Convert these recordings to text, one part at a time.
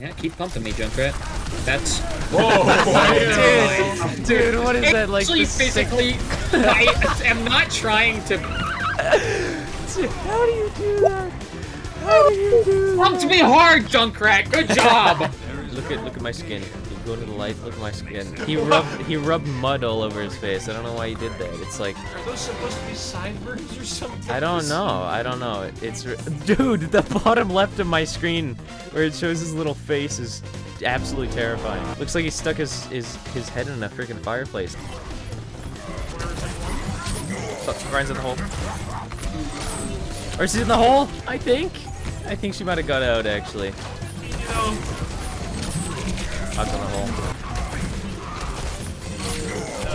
Yeah, keep pumping me, Junkrat. That's. Whoa! Dude, dude, what is that like? Actually, the physically, I am not trying to. How do you do that? How do you do Pumped me hard, Junkrat. Good job. Look at look at my skin. Go to the light. Look at my skin. He rubbed he rubbed mud all over his face. I don't know why he did that. It's like Are those supposed to be sideburns or something? I don't know. I don't know. It's dude. The bottom left of my screen where it shows his little face is absolutely terrifying. Looks like he stuck his his his head in a freaking fireplace. Oh, Ryan's in the hole. Or she's in the hole. I think. I think she might have got out actually. You know, Out in the hole.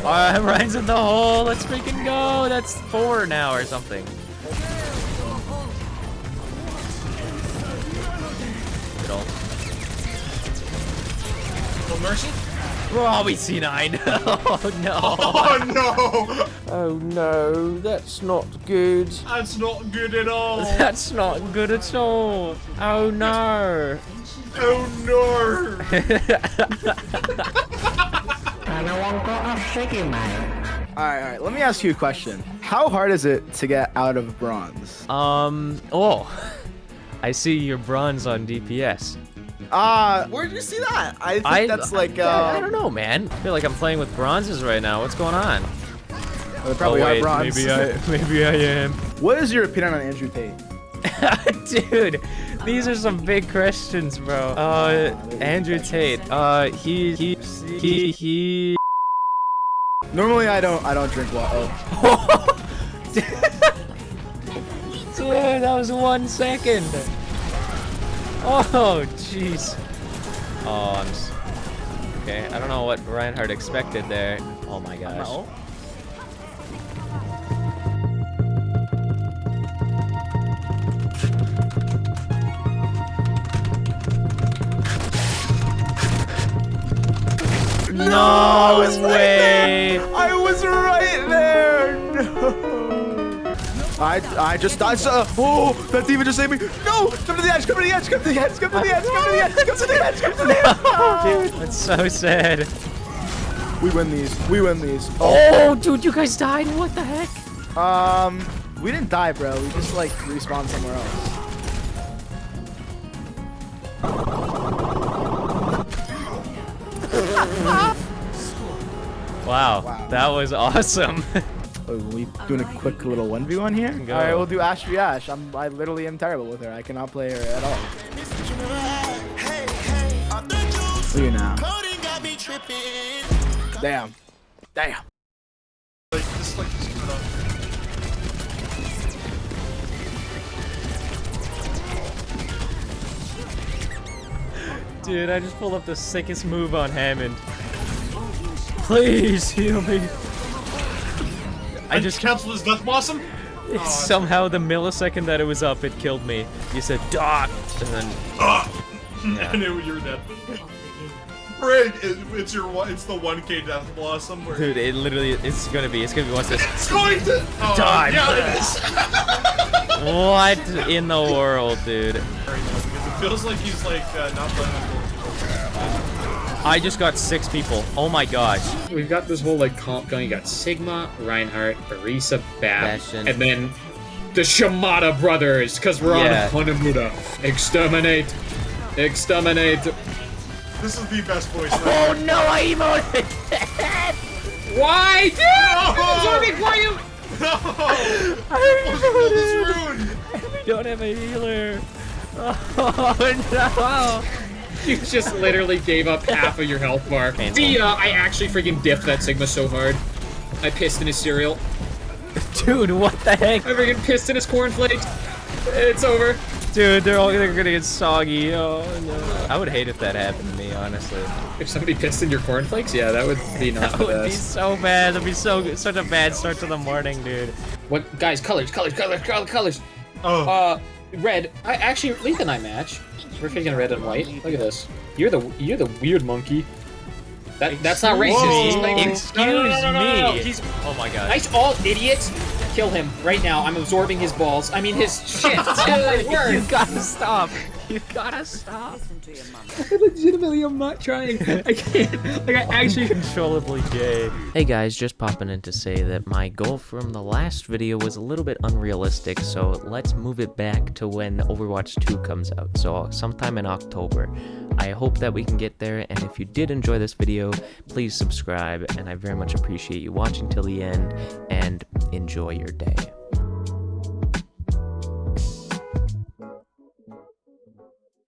Uh, Ryan's in the hole. Let's freaking go. That's four now or something. Good mercy. Oh, we see nine. oh no. Oh no! Oh no, that's not good. That's not good at all. That's not good at all. Oh no. Oh no! Alright, alright, let me ask you a question. How hard is it to get out of bronze? um. Oh. I see your bronze on DPS. Ah, where did you see that? I think I, that's like, I, I uh, don't know, man. I feel like I'm playing with bronzes right now. What's going on? they probably oh, are bronze. Maybe I, maybe I am. what is your opinion on Andrew Tate? Dude, these are some big questions, bro. Uh, Andrew Tate. Uh, he, he, he, he. Normally, I don't, I don't drink water. Oh. Dude, that was one second. Oh, jeez. Oh, I'm. s- Okay, I don't know what Reinhardt expected there. Oh my gosh. No. No I was right way. there. I was right I, I just died. So, oh, that demon just saved me. No, come to the edge. Come to the edge. Come to the edge. Come to the edge. Come to the edge. Come to the edge. Come to the edge. Dude, that's so sad. We win these. We win these. Oh, dude, you guys died. What the heck? Um, we didn't die, bro. We just like respawned somewhere else. Wow, Wow. that was awesome. Oh, we doing a quick little one v one here. Go. All right, we'll do Ashe v Ashe. I'm I literally am terrible with her. I cannot play her at all. Look at now. Damn. Damn. Like just like just keep it up. Dude, I just pulled up the sickest move on Hammond. Please heal me. I I just just canceled his death blossom. it's somehow the millisecond that it was up, it killed me. You said dot, and then ah, I knew you were dead. Frig, it, it's your one. It's the 1K death blossom. Where dude, it literally it's gonna be it's gonna be what's this? it's going to oh, Die. Yeah, it is. What in the world, dude? It feels like he's like uh, not letting us I just got six people. Oh my gosh. We've got this whole like comp going. You got Sigma, Reinhardt, Orisa, Bab, Bastion. and then the Shimada brothers, because we're Yeah. on Hanamura. Exterminate. Exterminate. This is the best voice. Oh no, I emoted. Why? Dude! No! Absorbing for you! No! I This emoted. don't have a healer. Oh no. You just literally gave up half of your health bar. Painful. Dia, I actually freaking diffed that Sigma so hard. I pissed in his cereal. Dude, what the heck? I freaking pissed in his cornflakes. It's over. Dude, they're all they're gonna get soggy. Oh no. I would hate if that happened to me, honestly. If somebody pissed in your cornflakes, yeah, that would be not That the would be so bad. That'd be so such a bad start to the morning, dude. What guys? Colors, colors, colors, colors, colors. Oh, Uh, red. I actually Leith and I match. We're freaking red and white. Look at this. You're the you're the weird monkey. That that's not racist. Whoa. Excuse No, no, no, me. He's Oh my god. nice, all idiots. Kill him right now. I'm absorbing his balls. I mean his shit. Good you word. gotta stop. You gotta stop. I legitimately am not trying. I can't. Like, I actually. Uncontrollably gay. Hey guys, just popping in to say that my goal from the last video was a little bit unrealistic, so let's move it back to when Overwatch 2 comes out, so sometime in October. I hope that we can get there, and if you did enjoy this video, please subscribe, and I very much appreciate you watching till the end, and enjoy your day.